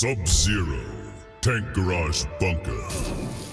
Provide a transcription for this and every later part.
Sub-Zero. Tank Garage Bunker.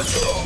Predator!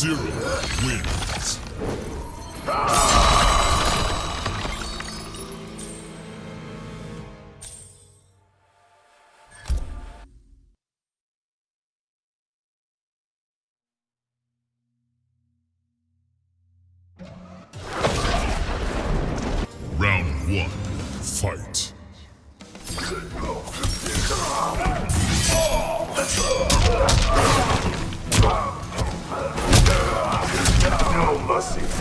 Sub-Zero wins. Round one, fight. Mercy.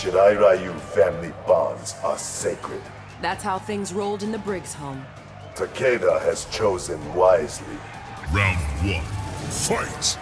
shirai ryu family bonds are sacred. That's how things rolled in the Briggs home. Takeda has chosen wisely. Round one. Fight!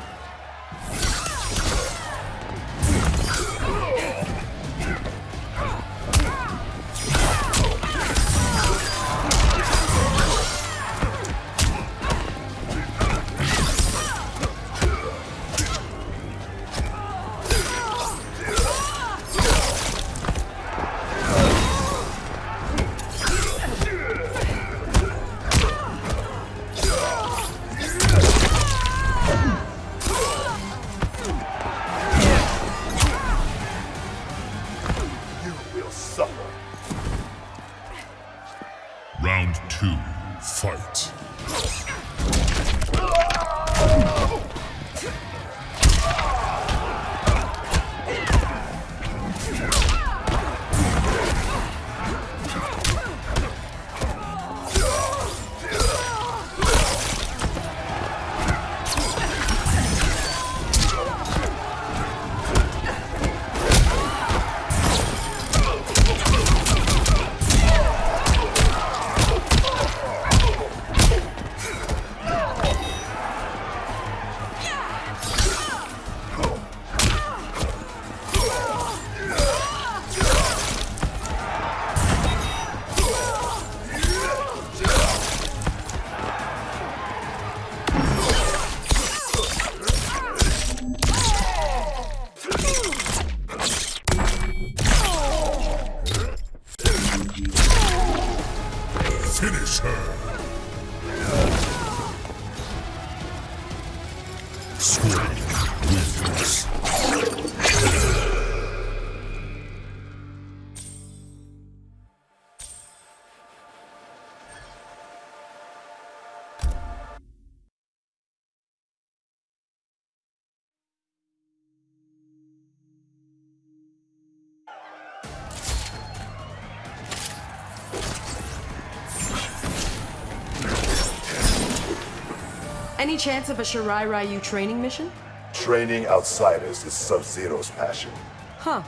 Any chance of a Shirai Ryu training mission? Training outsiders is Sub-Zero's passion. Huh.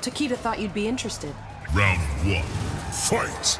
Takeda thought you'd be interested. Round one. Fight!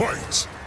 Fight!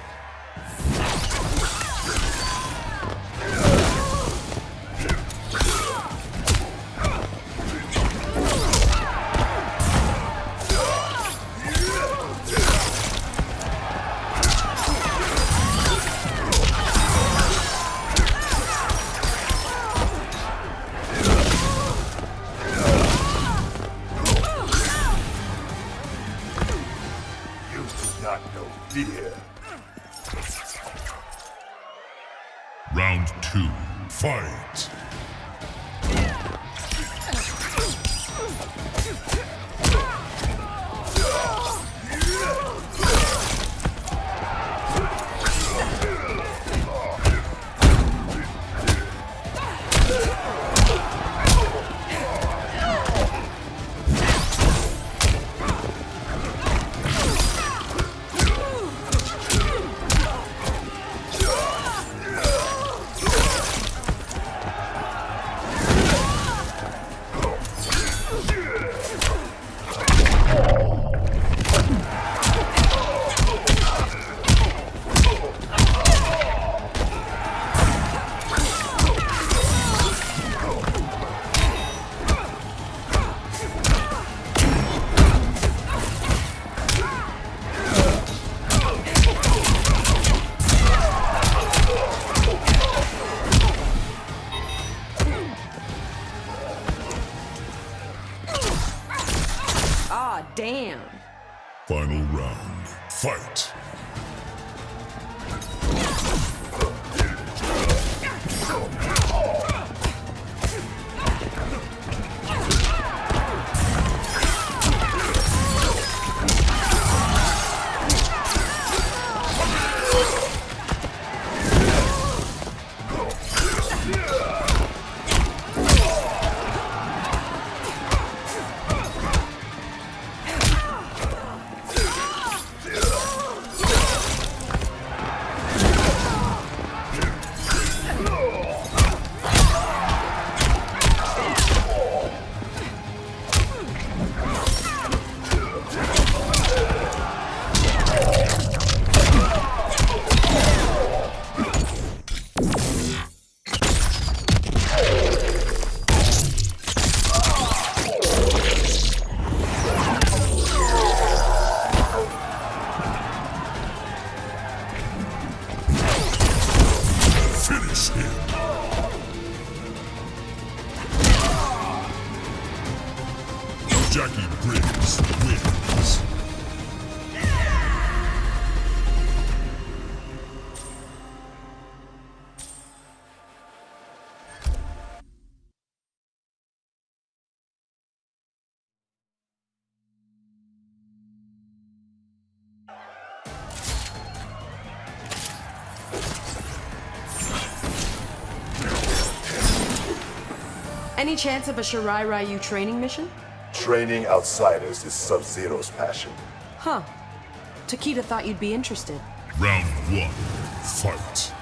Any chance of a Shirai Ryu training mission? Training outsiders is Sub-Zero's passion. Huh. Takeda thought you'd be interested. Round one. Fight!